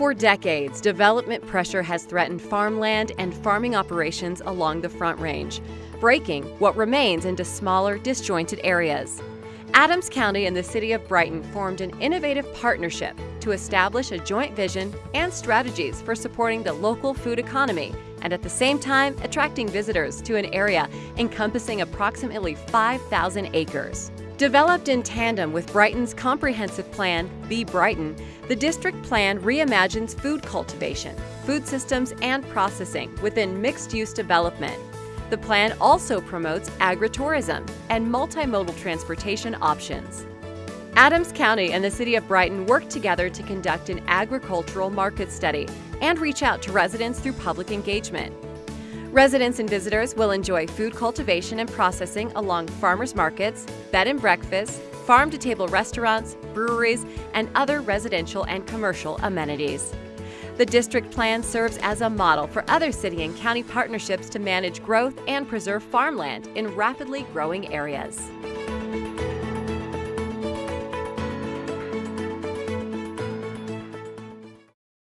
For decades, development pressure has threatened farmland and farming operations along the Front Range, breaking what remains into smaller, disjointed areas. Adams County and the City of Brighton formed an innovative partnership to establish a joint vision and strategies for supporting the local food economy and at the same time attracting visitors to an area encompassing approximately 5,000 acres. Developed in tandem with Brighton's comprehensive plan, Be Brighton, the district plan reimagines food cultivation, food systems, and processing within mixed use development. The plan also promotes agritourism and multimodal transportation options. Adams County and the City of Brighton work together to conduct an agricultural market study and reach out to residents through public engagement. Residents and visitors will enjoy food cultivation and processing along farmers markets, bed and breakfasts, farm to table restaurants, breweries, and other residential and commercial amenities. The district plan serves as a model for other city and county partnerships to manage growth and preserve farmland in rapidly growing areas.